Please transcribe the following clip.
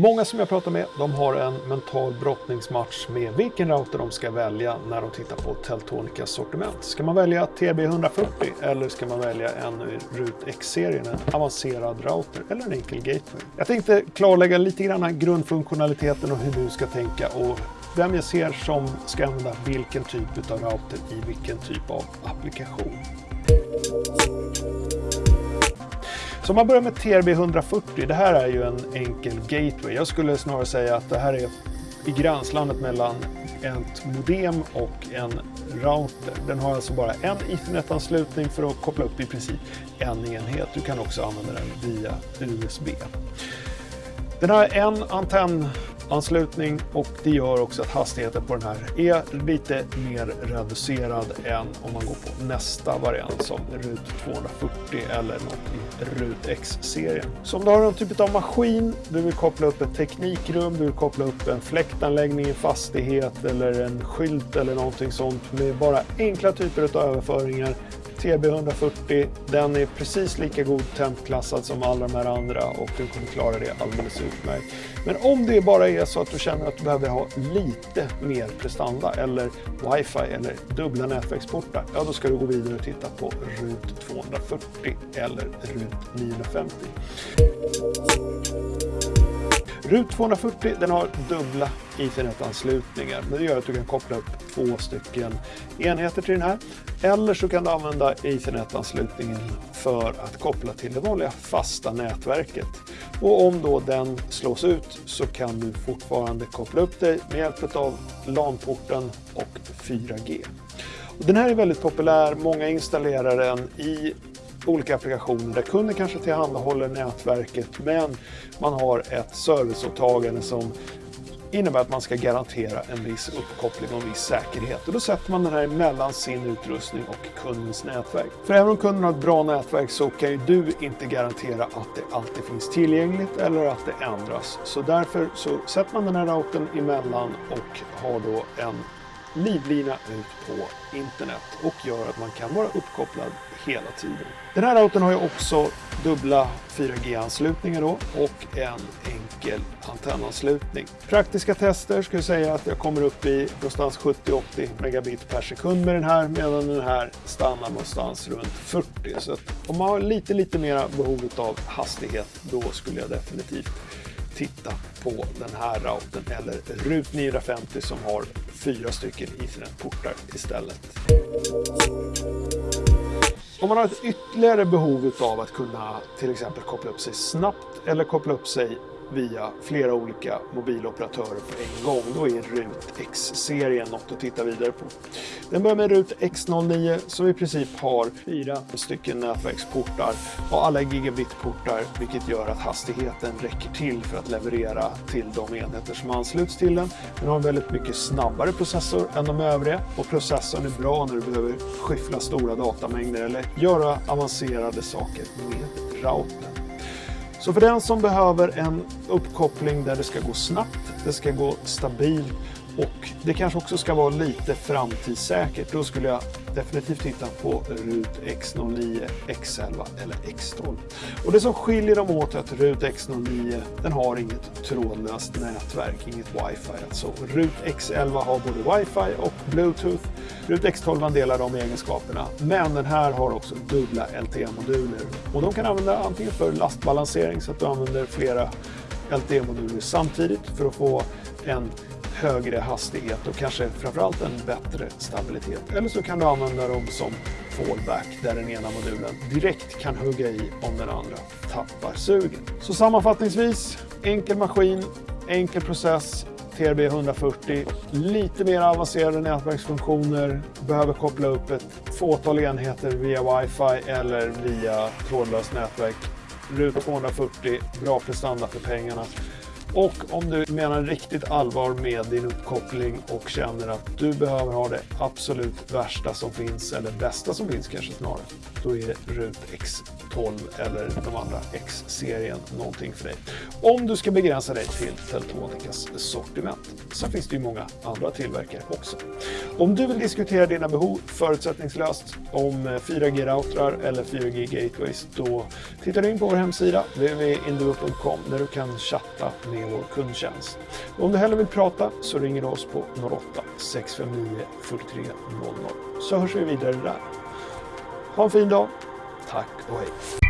Många som jag pratar med, de har en mental brottningsmatch med vilken router de ska välja när de tittar på Teltonicas sortiment. Ska man välja TB140 eller ska man välja en RUT X-serien, en avancerad router eller en enkel gateway? Jag tänkte klarlägga lite grann grundfunktionaliteten och hur du ska tänka och vem jag ser som ska använda vilken typ av router i vilken typ av applikation. Så om man börjar med TRB 140, det här är ju en enkel gateway. Jag skulle snarare säga att det här är i gränslandet mellan ett modem och en router. Den har alltså bara en Ethernet-anslutning för att koppla upp i princip en enhet. Du kan också använda den via USB. Den har en antenn anslutning och det gör också att hastigheten på den här är lite mer reducerad än om man går på nästa variant som RUT 240 eller något i RUT X-serien. Så om du har någon typ av maskin, du vill koppla upp ett teknikrum, du vill koppla upp en fläktanläggning i fastighet eller en skylt eller någonting sånt med bara enkla typer av överföringar TB140, den är precis lika god tempklassad som alla de här andra och du kommer klara det alldeles utmärkt. Men om det bara är så att du känner att du behöver ha lite mer prestanda eller wifi eller dubbla nätverksportar, ja då ska du gå vidare och titta på RUT 240 eller RUT 950. RUT 240 den har dubbla Ethernet-anslutningar. Men det gör att du kan koppla upp två stycken enheter till den här. Eller så kan du använda Ethernet-anslutningen för att koppla till det vanliga fasta nätverket. Och om då den slås ut så kan du fortfarande koppla upp dig med hjälp av LAN-porten och 4G. Den här är väldigt populär, många installerar den i olika applikationer där kunden kanske tillhandahåller nätverket men man har ett serviceåtagande som innebär att man ska garantera en viss uppkoppling och en viss säkerhet. Och då sätter man den här mellan sin utrustning och kundens nätverk. För även om kunden har ett bra nätverk så kan ju du inte garantera att det alltid finns tillgängligt eller att det ändras. Så därför så sätter man den här routern emellan och har då en livlina ut på internet och gör att man kan vara uppkopplad hela tiden. Den här routern har ju också dubbla 4G-anslutningar då och en enkel antennanslutning. Praktiska tester skulle säga att jag kommer upp i någonstans 70-80 megabit per sekund med den här medan den här stannar någonstans runt 40. Så om man har lite, lite mera behov av hastighet då skulle jag definitivt titta på den här routern eller RUT 950 som har fyra stycken Ethernet-portar istället. Om man har ett ytterligare behov av att kunna till exempel koppla upp sig snabbt eller koppla upp sig via flera olika mobiloperatörer på en gång. Då är RUT X-serien något att titta vidare på. Den börjar med RUT X09 som i princip har fyra stycken nätverksportar och alla gigabitportar vilket gör att hastigheten räcker till för att leverera till de enheter som ansluts till den. Den har en väldigt mycket snabbare processor än de övriga och processorn är bra när du behöver skyffla stora datamängder eller göra avancerade saker med routern. Så för den som behöver en uppkoppling där det ska gå snabbt, det ska gå stabilt och det kanske också ska vara lite framtidssäkert. Då skulle jag definitivt titta på RUT X09, X11 eller X12. Och det som skiljer dem åt är att RUT X09 den har inget trådlöst nätverk, inget wifi. Alltså RUT X11 har både wifi och bluetooth. RUT X12 delar de egenskaperna, men den här har också dubbla LTE-moduler. Och de kan använda antingen för lastbalansering så att du använder flera LTE-moduler samtidigt för att få en högre hastighet och kanske framförallt en bättre stabilitet. Eller så kan du använda dem som fallback där den ena modulen direkt kan hugga i om den andra tappar sugen. Så sammanfattningsvis, enkel maskin, enkel process, TRB 140, lite mer avancerade nätverksfunktioner, behöver koppla upp ett fåtal enheter via wifi eller via trådlöst nätverk. RUT 240, bra prestanda för pengarna. Och om du menar riktigt allvar med din uppkoppling och känner att du behöver ha det absolut värsta som finns, eller bästa som finns kanske snarare, då är RUT X12 eller de andra X-serien någonting för dig. Om du ska begränsa dig till Teltonicas sortiment. så finns det ju många andra tillverkare också. Om du vill diskutera dina behov förutsättningslöst om 4G-routrar eller 4G-gateways, då tittar du in på vår hemsida www.induo.com där du kan chatta med vår kundtjänst. Om du hellre vill prata så ringer du oss på 08 659 43 00 så hörs vi vidare där. Ha en fin dag. Tack och hej.